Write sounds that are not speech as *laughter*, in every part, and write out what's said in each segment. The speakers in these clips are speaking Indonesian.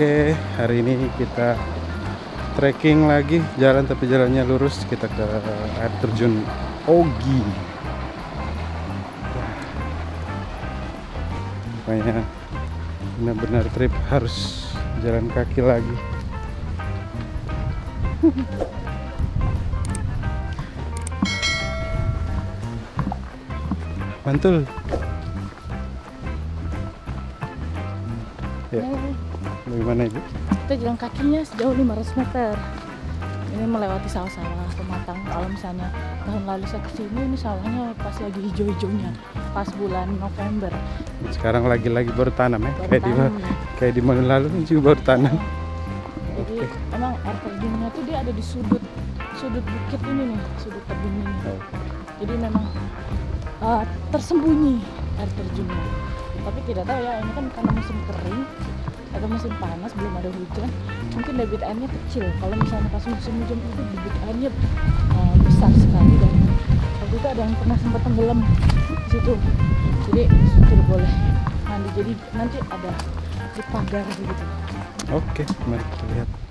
Oke, hari ini kita trekking lagi jalan tapi jalannya lurus kita ke air terjun Ogi. Pokoknya benar-benar trip harus jalan kaki lagi. Mantul. Ya, bagaimana ibu? Kita jalan kakinya sejauh 500 meter. Ini melewati sawah-sawah pematang. Kalau misalnya tahun lalu saya ke sini, ini sawahnya pas lagi hijau-hijaunya, pas bulan November. Sekarang lagi-lagi baru tanam ya, Baru kayak di tanam. kayak di mana lalu kan juga baru tanam. Jadi emang air terjunnya tuh dia ada di sudut sudut bukit ini nih, sudut tebing ini. Jadi memang uh, tersembunyi air terjunnya. Tapi tidak tahu ya, ini kan karena musim kering atau musim panas belum ada hujan, mungkin debit airnya kecil. Kalau misalnya pas musim hujan itu debit airnya uh, besar sekali dan waktu itu ada yang pernah sempat tenggelam di situ. Jadi tidak boleh mandi. Jadi nanti ada di pagar gitu. Oke, mari kita lihat.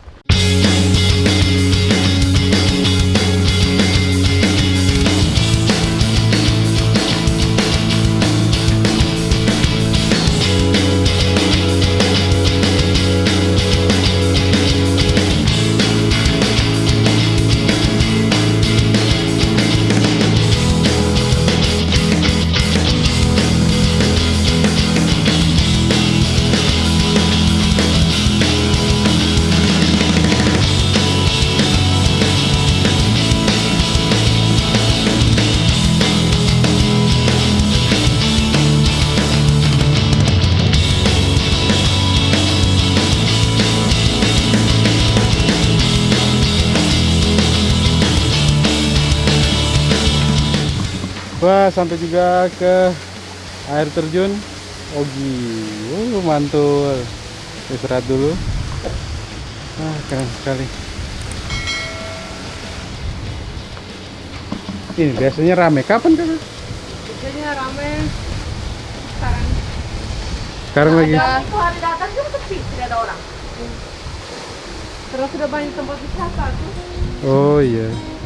Wah, sampai juga ke air terjun Ogi. Uh, mantul. Istirahat dulu. Ah, keren sekali. Ini biasanya rame. Kapan kan? Biasanya rame sekarang. Sekarang lagi. Ada itu hari datang juga sepi, tidak ada orang. Karena sudah banyak tempat wisata tuh. Oh iya. Balik.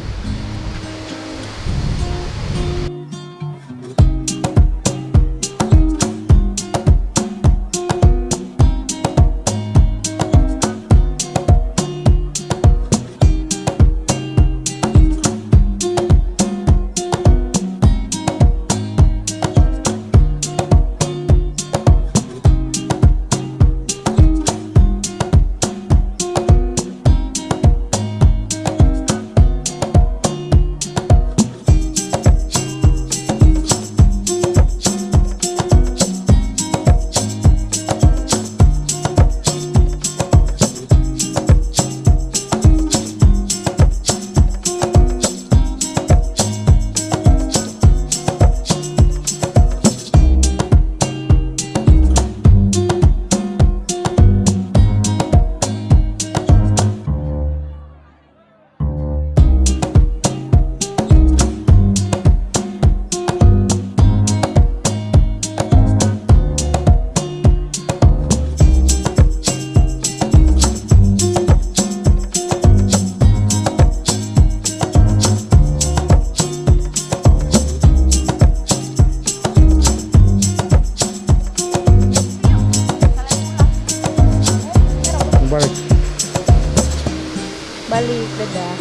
Balik dadah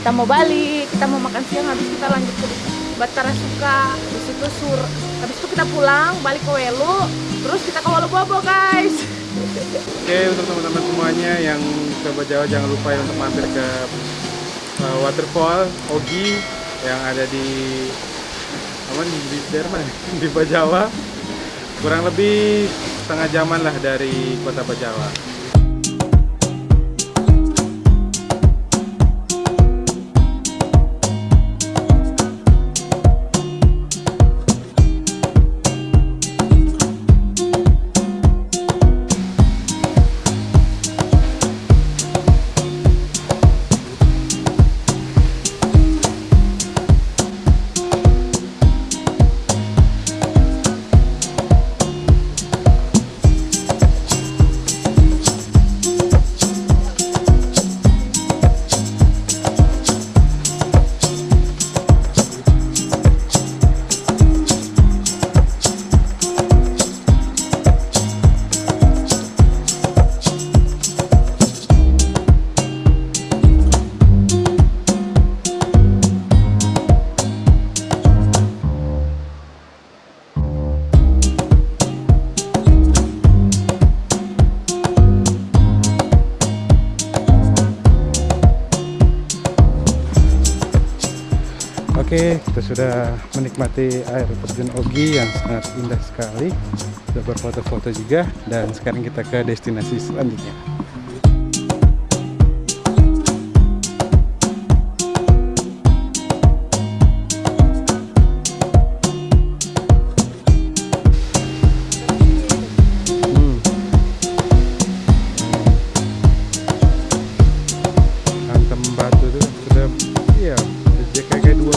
kita mau balik kita mau makan siang habis kita lanjut ke Batara Suka habis itu sur habis itu kita pulang balik ke Welu terus kita ke Walu Bobo guys Oke untuk teman-teman semuanya yang ke Bajawa jangan lupa ya untuk mampir ke uh, waterfall Ogi yang ada di apa di daerah mana? *laughs* di Bajawa kurang lebih setengah jaman lah dari kota Bajawa. Oke, kita sudah menikmati air terjun Ogi yang sangat indah sekali. Sudah berfoto-foto juga dan sekarang kita ke destinasi selanjutnya. Hmm. Batu itu sudah, iya, kayak dua